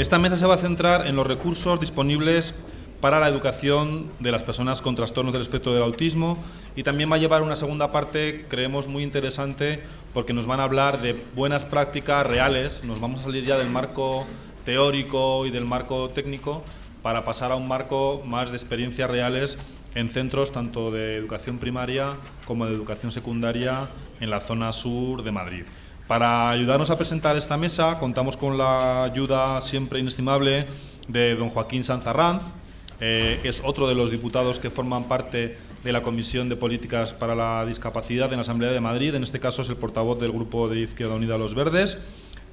Esta mesa se va a centrar en los recursos disponibles para la educación de las personas con trastornos del espectro del autismo y también va a llevar una segunda parte, creemos, muy interesante porque nos van a hablar de buenas prácticas reales, nos vamos a salir ya del marco teórico y del marco técnico para pasar a un marco más de experiencias reales en centros tanto de educación primaria como de educación secundaria en la zona sur de Madrid. Para ayudarnos a presentar esta mesa contamos con la ayuda siempre inestimable de don Joaquín Sanzarranz, eh, que es otro de los diputados que forman parte de la Comisión de Políticas para la Discapacidad en la Asamblea de Madrid. En este caso es el portavoz del Grupo de Izquierda Unida Los Verdes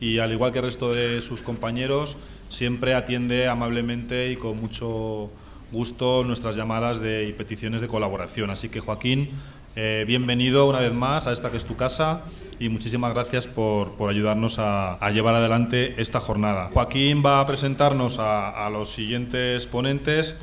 y al igual que el resto de sus compañeros, siempre atiende amablemente y con mucho gusto nuestras llamadas de, y peticiones de colaboración. Así que Joaquín, eh, bienvenido una vez más a esta que es tu casa y muchísimas gracias por, por ayudarnos a, llevar adelante esta jornada. Joaquín va a presentarnos a, los siguientes ponentes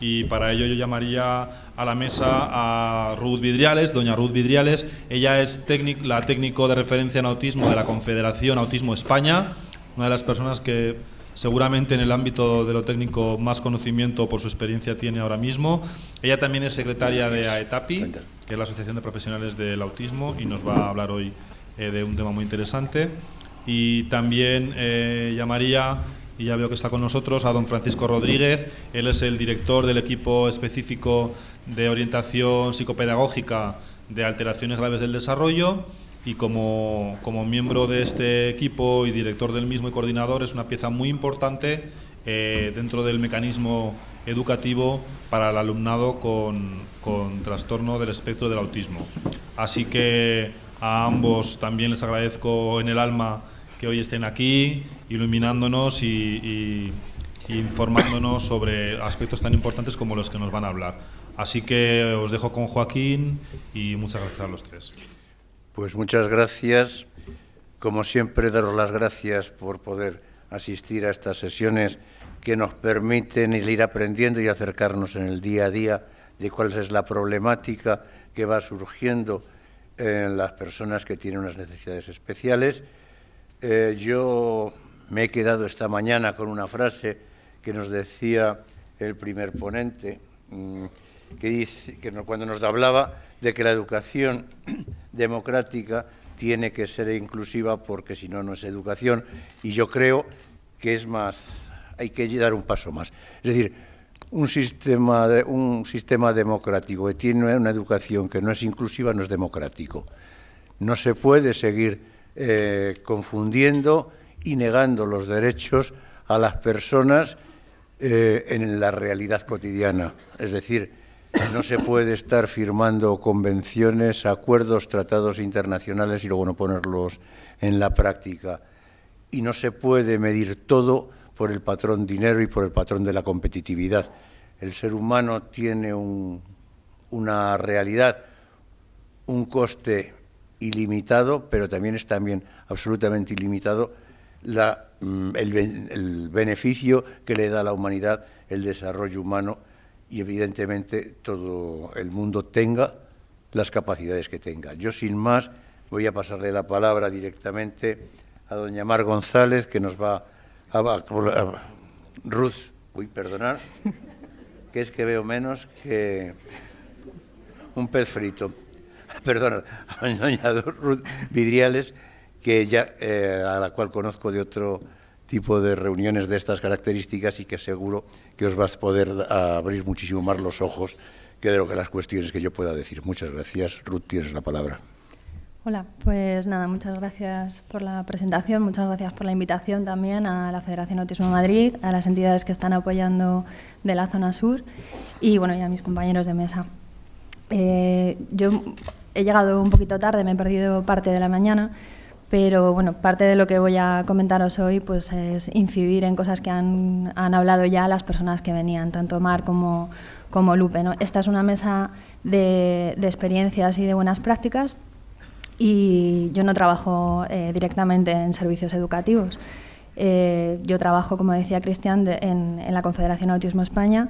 y para ello yo llamaría a la mesa a Ruth Vidriales, doña Ruth Vidriales. Ella es la técnico de referencia en autismo de la Confederación Autismo España, una de las personas que seguramente en el ámbito de lo técnico más conocimiento por su experiencia tiene ahora mismo. Ella también es secretaria de AETAPI, que es la Asociación de Profesionales del Autismo, y nos va a hablar hoy eh, de un tema muy interesante. Y también eh, llamaría, y ya veo que está con nosotros, a don Francisco Rodríguez. Él es el director del equipo específico de orientación psicopedagógica de alteraciones graves del desarrollo y como, como, miembro de este equipo y director del mismo y coordinador es una pieza muy importante eh, dentro del mecanismo educativo para el alumnado con, con, trastorno del espectro del autismo. Así que a ambos también les agradezco en el alma que hoy estén aquí iluminándonos y, y informándonos sobre aspectos tan importantes como los que nos van a hablar. Así que os dejo con Joaquín y muchas gracias a los tres. Pues muchas gracias. Como siempre, daros las gracias por poder asistir a estas sesiones que nos permiten ir aprendiendo y acercarnos en el día a día de cuál es la problemática que va surgiendo en las personas que tienen unas necesidades especiales. Eh, yo me he quedado esta mañana con una frase que nos decía el primer ponente, mmm, que, cuando nos hablaba de que la educación democrática tiene que ser inclusiva porque si no, no es educación. Y yo creo que es más, hay que dar un paso más. Es decir, un sistema, de, un sistema democrático que tiene una educación que no es inclusiva no es democrático. No se puede seguir eh, confundiendo y negando los derechos a las personas eh, en la realidad cotidiana. Es decir, no se puede estar firmando convenciones, acuerdos, tratados internacionales y luego no ponerlos en la práctica. Y no se puede medir todo por el patrón dinero y por el patrón de la competitividad. El ser humano tiene un, una realidad, un coste ilimitado, pero también es también absolutamente ilimitado mm, el beneficio que le da a la humanidad el desarrollo humano y evidentemente todo el mundo tenga las capacidades que tenga. Yo sin más voy a pasarle la palabra directamente a doña Mar González que nos va a, Ruth, uy, perdonar, que es que veo menos que un pez frito. Perdona, a doña Ruth Vidriales, que ya, eh, a la cual conozco de otro tipo de reuniones de estas características y que seguro que os vas a poder abrir muchísimo más los ojos que de lo que las cuestiones que yo pueda decir. Muchas gracias. Ruth, tienes la palabra. Hola, pues nada, muchas gracias por la presentación, muchas gracias por la invitación también a la Federación Autismo Madrid, a las entidades que están apoyando de la zona sur y bueno, y a mis compañeros de mesa. Eh, yo he llegado un poquito tarde, me he perdido parte de la mañana, pero bueno, parte de lo que voy a comentaros hoy pues, es incidir en cosas que han, han hablado ya las personas que venían, tanto Mar como, como Lupe. ¿no? Esta es una mesa de, de, experiencias y de buenas prácticas y yo no trabajo eh, directamente en servicios educativos. Eh, yo trabajo, como decía Cristian, de, en, en, la Confederación Autismo España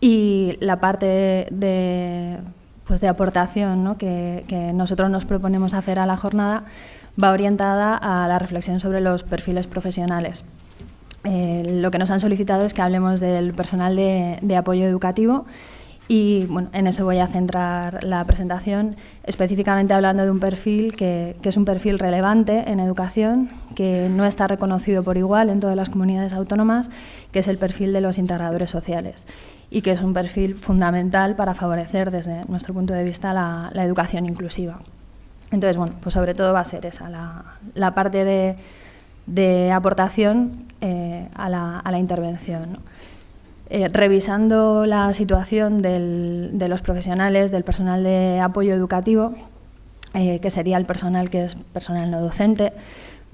y la parte de, de pues de aportación ¿no? que, que nosotros nos proponemos hacer a la jornada va orientada a la reflexión sobre los perfiles profesionales. Eh, lo que nos han solicitado es que hablemos del personal de, apoyo educativo y bueno, en eso voy a centrar la presentación, específicamente hablando de un perfil que, es un perfil relevante en educación, que no está reconocido por igual en todas las comunidades autónomas, que es el perfil de los integradores sociales y que es un perfil fundamental para favorecer desde nuestro punto de vista la, educación inclusiva. Entonces, bueno, pues sobre todo va a ser esa, la, parte de, aportación eh, a, la, intervención. Eh, revisando la situación de los profesionales, del personal de apoyo educativo, eh, que sería el personal que es personal no docente,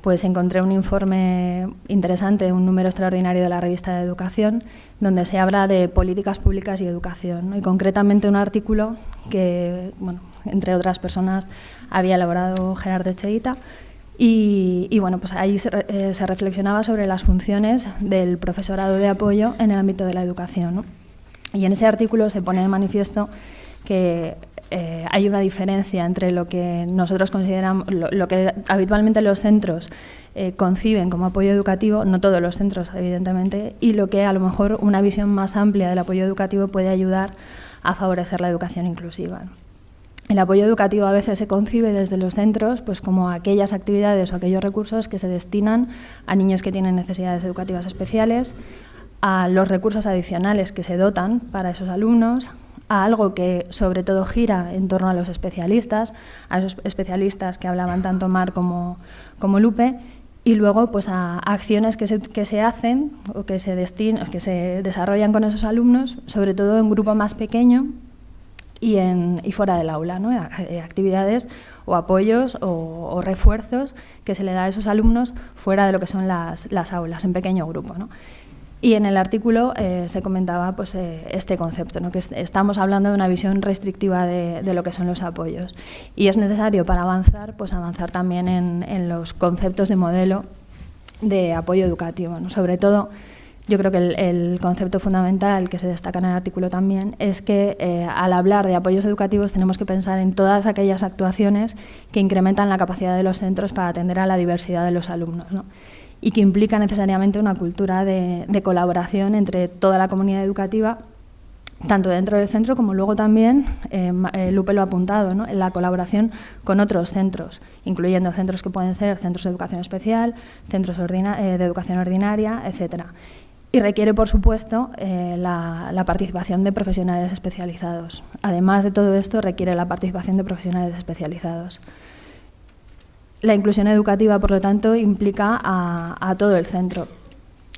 pues encontré un informe interesante, un número extraordinario de la revista de Educación, donde se habla de políticas públicas y educación, y concretamente un artículo que, bueno, entre otras personas, había elaborado Gerardo Echeguita, y, bueno, pues ahí eh, se, reflexionaba sobre las funciones del profesorado de apoyo en el ámbito de la educación. Y en ese artículo se pone de manifiesto que eh, hay una diferencia entre lo que nosotros consideramos, lo, que habitualmente los centros eh, conciben como apoyo educativo, no todos los centros, evidentemente, y lo que a lo mejor una visión más amplia del apoyo educativo puede ayudar a favorecer la educación inclusiva. El apoyo educativo a veces se concibe desde los centros pues como aquellas actividades o aquellos recursos que se destinan a niños que tienen necesidades educativas especiales, a los recursos adicionales que se dotan para esos alumnos, a algo que sobre todo gira en torno a los especialistas, a esos especialistas que hablaban tanto Mar como, como Lupe, y luego pues a, acciones que se, que se, hacen o que se, que se desarrollan con esos alumnos, sobre todo en grupo más pequeño y, en, y fuera del aula, ¿no? Eh, actividades o apoyos o, refuerzos que se le da a esos alumnos fuera de lo que son las, las aulas, en pequeño grupo. ¿no? Y en el artículo eh, se comentaba pues, eh, este concepto, ¿no? que estamos hablando de una visión restrictiva de, lo que son los apoyos. Y es necesario para avanzar, pues avanzar también en, los conceptos de modelo de apoyo educativo. ¿no? Sobre todo, yo creo que el, concepto fundamental que se destaca en el artículo también es que eh, al hablar de apoyos educativos tenemos que pensar en todas aquellas actuaciones que incrementan la capacidad de los centros para atender a la diversidad de los alumnos. ¿no? y que implica necesariamente una cultura de, colaboración entre toda la comunidad educativa tanto dentro del centro como luego también, eh, eh, Lupe lo ha apuntado, en la colaboración con otros centros, incluyendo centros que pueden ser centros de educación especial, centros de educación ordinaria, etc. Y requiere, por supuesto, la, participación de profesionales especializados. Además de todo esto, requiere la participación de profesionales especializados. La inclusión educativa, por lo tanto, implica a, todo el centro,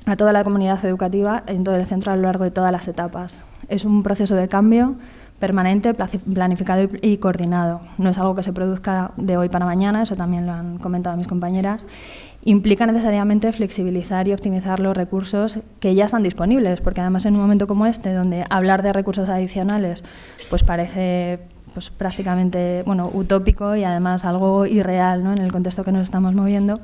a toda la comunidad educativa en todo el centro a lo largo de todas las etapas. Es un proceso de cambio permanente, planificado y, coordinado. No es algo que se produzca de hoy para mañana, eso también lo han comentado mis compañeras. Implica necesariamente flexibilizar y optimizar los recursos que ya están disponibles, porque además en un momento como este, donde hablar de recursos adicionales pues parece pues prácticamente bueno, utópico y además algo irreal ¿no? en el contexto que nos estamos moviendo,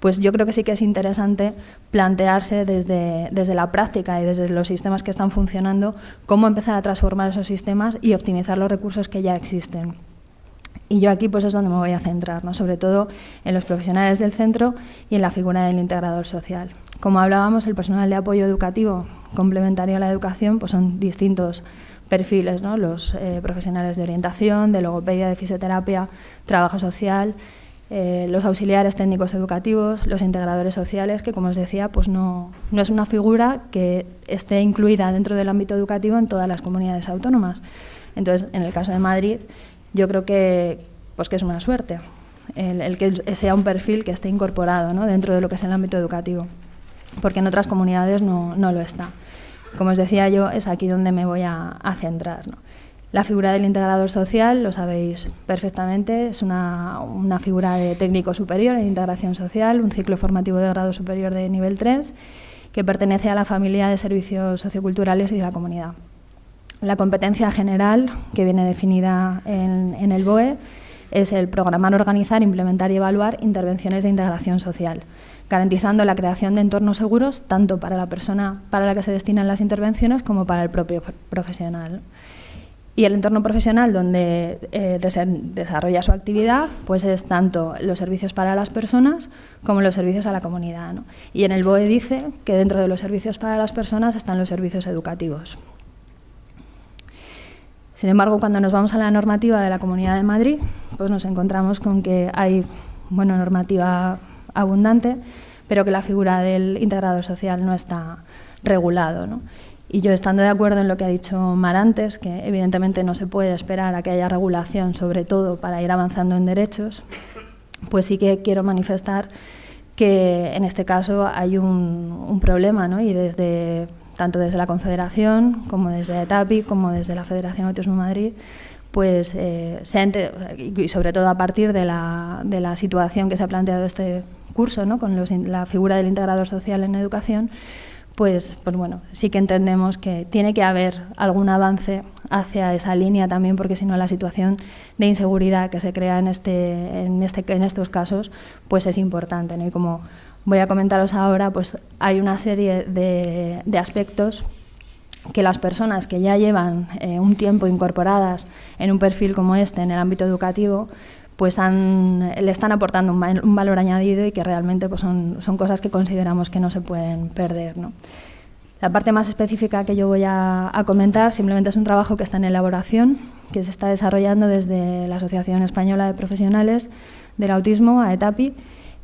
pues yo creo que sí que es interesante plantearse desde, desde la práctica y desde los sistemas que están funcionando cómo empezar a transformar esos sistemas y optimizar los recursos que ya existen. Y yo aquí pues es donde me voy a centrar, ¿no? sobre todo en los profesionales del centro y en la figura del integrador social. Como hablábamos, el personal de apoyo educativo complementario a la educación pues son distintos perfiles, ¿no? los eh, profesionales de orientación, de logopedia, de fisioterapia, trabajo social, eh, los auxiliares técnicos educativos, los integradores sociales, que como os decía, pues no, no es una figura que esté incluida dentro del ámbito educativo en todas las comunidades autónomas. Entonces, en el caso de Madrid, yo creo que, pues que es una suerte el, que sea un perfil que esté incorporado dentro de lo que es el ámbito educativo, porque en otras comunidades no, no lo está. Como os decía yo, es aquí donde me voy a, centrar. La figura del integrador social, lo sabéis perfectamente, es una, figura de técnico superior en integración social, un ciclo formativo de grado superior de nivel 3, que pertenece a la familia de servicios socioculturales y de la comunidad. La competencia general, que viene definida en, en el BOE, es el programar, organizar, implementar y evaluar intervenciones de integración social garantizando la creación de entornos seguros tanto para la persona para la que se destinan las intervenciones como para el propio profesional. Y el entorno profesional donde eh, desarrolla su actividad pues es tanto los servicios para las personas como los servicios a la comunidad. Y en el BOE dice que dentro de los servicios para las personas están los servicios educativos. Sin embargo, cuando nos vamos a la normativa de la Comunidad de Madrid, pues nos encontramos con que hay bueno, normativa abundante, pero que la figura del integrador social no está regulado. Y yo, estando de acuerdo en lo que ha dicho Mar antes, que evidentemente no se puede esperar a que haya regulación, sobre todo para ir avanzando en derechos, pues sí que quiero manifestar que en este caso hay un, problema, ¿no? y desde, tanto desde la Confederación como desde ETAPI, como desde la Federación Autismo Madrid, pues eh, se y sobre todo a partir de la, de la, situación que se ha planteado este curso, ¿no? con la figura del integrador social en educación, pues, pues bueno, sí que entendemos que tiene que haber algún avance hacia esa línea también, porque si no la situación de inseguridad que se crea en, este, en, este, en estos casos pues es importante. Y como voy a comentaros ahora, pues hay una serie de, de aspectos que las personas que ya llevan eh, un tiempo incorporadas en un perfil como este en el ámbito educativo, pues le están aportando un, valor añadido y que realmente pues son, son, cosas que consideramos que no se pueden perder. La parte más específica que yo voy a, comentar simplemente es un trabajo que está en elaboración, que se está desarrollando desde la Asociación Española de Profesionales del Autismo, AETAPI,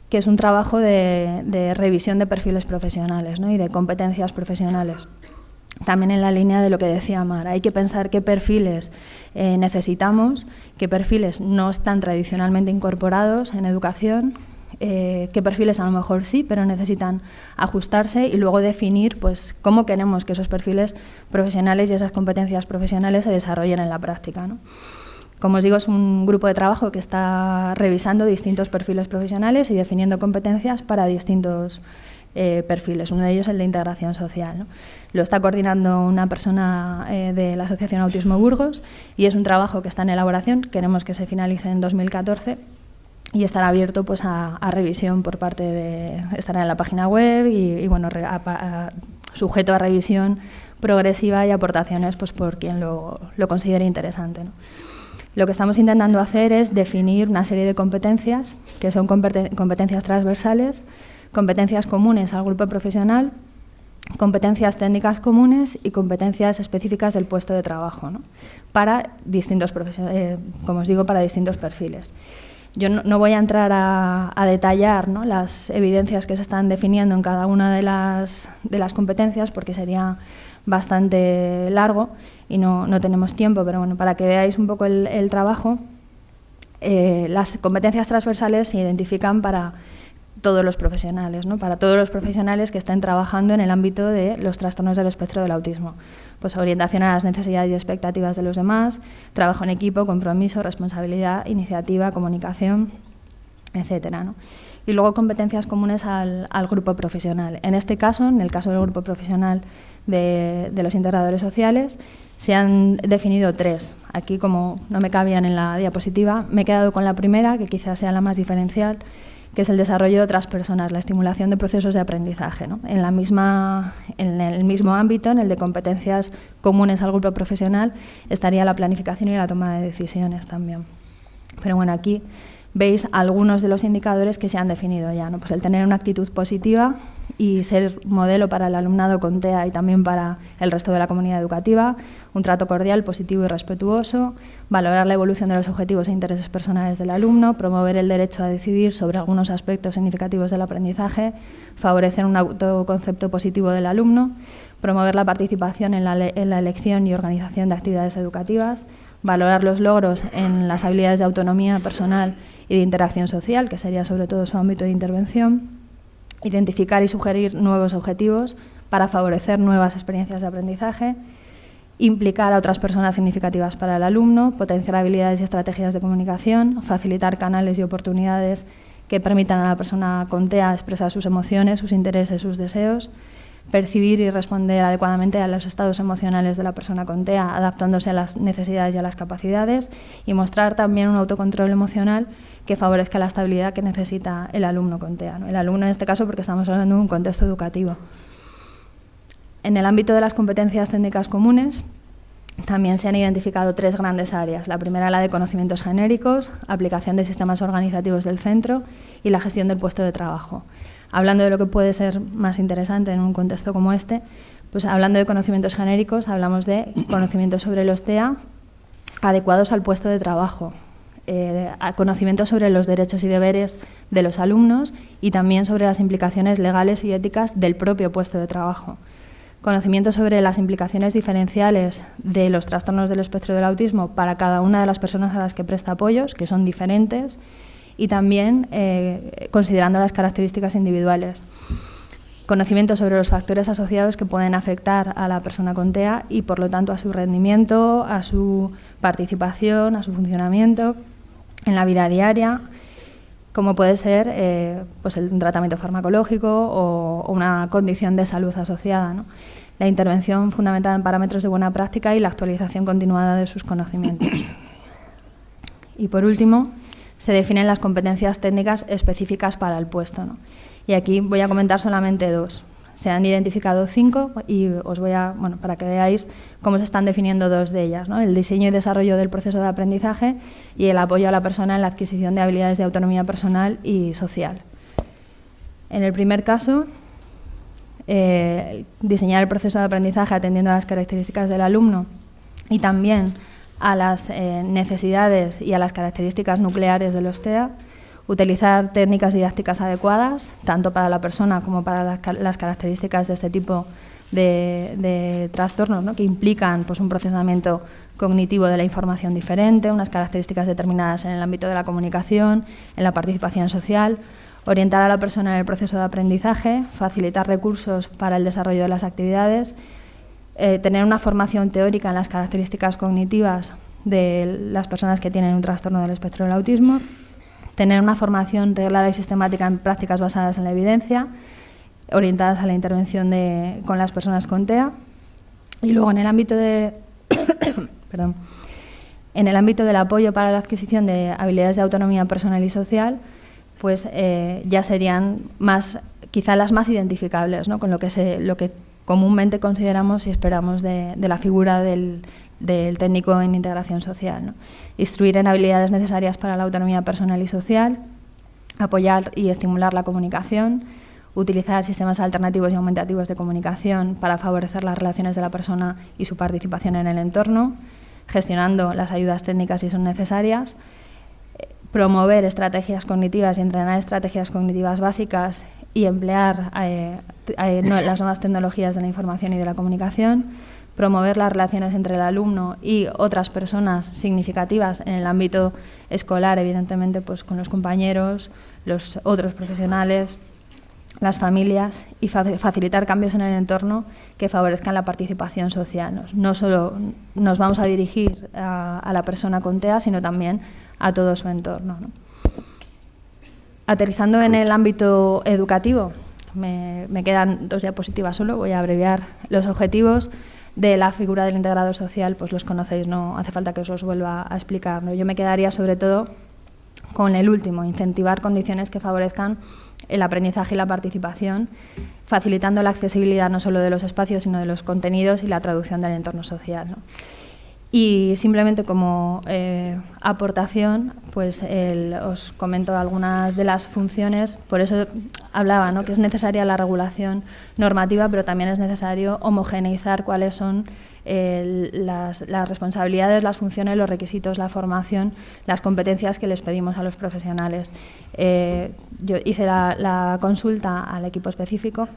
que es un trabajo de, revisión de perfiles profesionales y de competencias profesionales también en la línea de lo que decía Mar, hay que pensar qué perfiles eh, necesitamos, qué perfiles no están tradicionalmente incorporados en educación, eh, qué perfiles a lo mejor sí, pero necesitan ajustarse y luego definir pues, cómo queremos que esos perfiles profesionales y esas competencias profesionales se desarrollen en la práctica. Como os digo, es un grupo de trabajo que está revisando distintos perfiles profesionales y definiendo competencias para distintos eh, perfiles. Uno de ellos es el de integración social. Lo está coordinando una persona eh, de la Asociación Autismo Burgos y es un trabajo que está en elaboración. Queremos que se finalice en 2014 y estará abierto pues, a, revisión por parte de... estará en la página web y, bueno, sujeto a revisión progresiva y aportaciones pues, por quien lo, considere interesante. Lo que estamos intentando hacer es definir una serie de competencias, que son competencias transversales, competencias comunes al grupo profesional, competencias técnicas comunes y competencias específicas del puesto de trabajo, para distintos eh, como os digo, para distintos perfiles. Yo no, voy a entrar a, detallar las evidencias que se están definiendo en cada una de las, de las competencias porque sería bastante largo y no, tenemos tiempo, pero bueno, para que veáis un poco el, trabajo, eh, las competencias transversales se identifican para todos los profesionales, ¿no? para todos los profesionales que estén trabajando en el ámbito de los trastornos del espectro del autismo. Pues orientación a las necesidades y expectativas de los demás, trabajo en equipo, compromiso, responsabilidad, iniciativa, comunicación, etcétera. ¿no? Y luego competencias comunes al, grupo profesional. En este caso, en el caso del grupo profesional de, de los integradores sociales, se han definido tres. Aquí, como no me cabían en la diapositiva, me he quedado con la primera, que quizás sea la más diferencial, que es el desarrollo de otras personas, la estimulación de procesos de aprendizaje. En, la misma, en el mismo ámbito, en el de competencias comunes al grupo profesional, estaría la planificación y la toma de decisiones también. Pero bueno, aquí veis algunos de los indicadores que se han definido ya. ¿no? Pues el tener una actitud positiva y ser modelo para el alumnado con TEA y también para el resto de la comunidad educativa, un trato cordial, positivo y respetuoso, valorar la evolución de los objetivos e intereses personales del alumno, promover el derecho a decidir sobre algunos aspectos significativos del aprendizaje, favorecer un autoconcepto positivo del alumno, promover la participación en la, en la elección y organización de actividades educativas, valorar los logros en las habilidades de autonomía personal y de interacción social, que sería sobre todo su ámbito de intervención, identificar y sugerir nuevos objetivos para favorecer nuevas experiencias de aprendizaje, implicar a otras personas significativas para el alumno, potenciar habilidades y estrategias de comunicación, facilitar canales y oportunidades que permitan a la persona con TEA expresar sus emociones, sus intereses, sus deseos, percibir y responder adecuadamente a los estados emocionales de la persona con TEA, adaptándose a las necesidades y a las capacidades, y mostrar también un autocontrol emocional que favorezca la estabilidad que necesita el alumno con TEA. El alumno en este caso porque estamos hablando de un contexto educativo. En el ámbito de las competencias técnicas comunes, también se han identificado tres grandes áreas. La primera, la de conocimientos genéricos, aplicación de sistemas organizativos del centro y la gestión del puesto de trabajo. Hablando de lo que puede ser más interesante en un contexto como este, pues hablando de conocimientos genéricos, hablamos de conocimientos sobre los TEA adecuados al puesto de trabajo, eh, conocimientos sobre los derechos y deberes de los alumnos y también sobre las implicaciones legales y éticas del propio puesto de trabajo. Conocimiento sobre las implicaciones diferenciales de los trastornos del espectro del autismo para cada una de las personas a las que presta apoyos, que son diferentes, y también eh, considerando las características individuales. Conocimiento sobre los factores asociados que pueden afectar a la persona con TEA y, por lo tanto, a su rendimiento, a su participación, a su funcionamiento en la vida diaria, como puede ser eh, pues un tratamiento farmacológico o, una condición de salud asociada. La intervención fundamentada en parámetros de buena práctica y la actualización continuada de sus conocimientos. Y por último, se definen las competencias técnicas específicas para el puesto. Y aquí voy a comentar solamente dos. Se han identificado cinco y os voy a, bueno, para que veáis cómo se están definiendo dos de ellas, el diseño y desarrollo del proceso de aprendizaje y el apoyo a la persona en la adquisición de habilidades de autonomía personal y social. En el primer caso, eh, diseñar el proceso de aprendizaje atendiendo a las características del alumno y también a las eh, necesidades y a las características nucleares de los TEA utilizar técnicas didácticas adecuadas, tanto para la persona como para las, características de este tipo de, trastornos, que implican pues, un procesamiento cognitivo de la información diferente, unas características determinadas en el ámbito de la comunicación, en la participación social, orientar a la persona en el proceso de aprendizaje, facilitar recursos para el desarrollo de las actividades, eh, tener una formación teórica en las características cognitivas de las personas que tienen un trastorno del espectro del autismo, tener una formación reglada y sistemática en prácticas basadas en la evidencia, orientadas a la intervención de, con las personas con TEA. Y luego en el ámbito de perdón, en el ámbito del apoyo para la adquisición de habilidades de autonomía personal y social, pues eh, ya serían más, quizá las más identificables, ¿no? con lo que, se, lo que comúnmente consideramos y esperamos de, la figura del, técnico en integración social. Instruir en habilidades necesarias para la autonomía personal y social, apoyar y estimular la comunicación, utilizar sistemas alternativos y aumentativos de comunicación para favorecer las relaciones de la persona y su participación en el entorno, gestionando las ayudas técnicas si son necesarias, promover estrategias cognitivas y entrenar estrategias cognitivas básicas y emplear eh, eh, las nuevas tecnologías de la información y de la comunicación, promover las relaciones entre el alumno y otras personas significativas en el ámbito escolar, evidentemente pues con los compañeros, los otros profesionales, las familias y facilitar cambios en el entorno que favorezcan la participación social. No solo nos vamos a dirigir a, la persona con TEA, sino también a todo su entorno. Aterrizando en el ámbito educativo, me, me quedan dos diapositivas solo, voy a abreviar los objetivos de la figura del integrador social, pues los conocéis, no hace falta que os los vuelva a explicar. Yo me quedaría sobre todo con el último, incentivar condiciones que favorezcan el aprendizaje y la participación, facilitando la accesibilidad no solo de los espacios, sino de los contenidos y la traducción del entorno social. Y simplemente como eh, aportación, pues os comento algunas de las funciones, por eso hablaba ¿no? que es necesaria la regulación normativa, pero también es necesario homogeneizar cuáles son las, responsabilidades, las funciones, los requisitos, la formación, las competencias que les pedimos a los profesionales. Eh, yo hice la consulta al equipo específico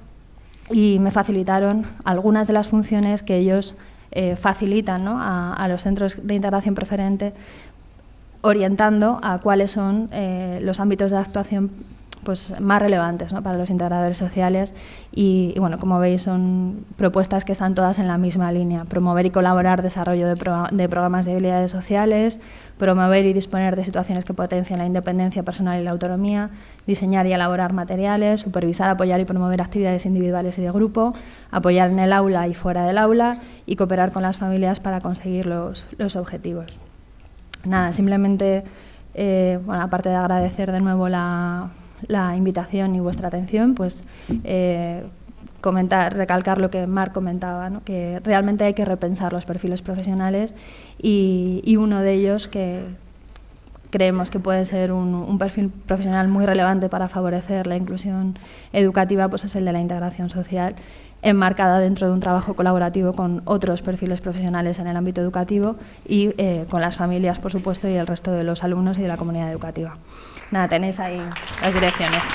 y me facilitaron algunas de las funciones que ellos eh, facilitan a, los centros de integración preferente orientando a cuáles son eh, los ámbitos de actuación pues, más relevantes para los integradores sociales. Y, bueno, como veis son propuestas que están todas en la misma línea, promover y colaborar desarrollo de, programas de habilidades sociales, promover y disponer de situaciones que potencien la independencia personal y la autonomía, diseñar y elaborar materiales, supervisar, apoyar y promover actividades individuales y de grupo, apoyar en el aula y fuera del aula y cooperar con las familias para conseguir los, los objetivos. Nada, simplemente, eh, bueno, aparte de agradecer de nuevo la, la invitación y vuestra atención, pues eh, comentar, recalcar lo que Marc comentaba, que realmente hay que repensar los perfiles profesionales y, uno de ellos que creemos que puede ser un, perfil profesional muy relevante para favorecer la inclusión educativa, pues es el de la integración social enmarcada dentro de un trabajo colaborativo con otros perfiles profesionales en el ámbito educativo y eh, con las familias, por supuesto, y el resto de los alumnos y de la comunidad educativa. Nada, tenéis ahí las direcciones.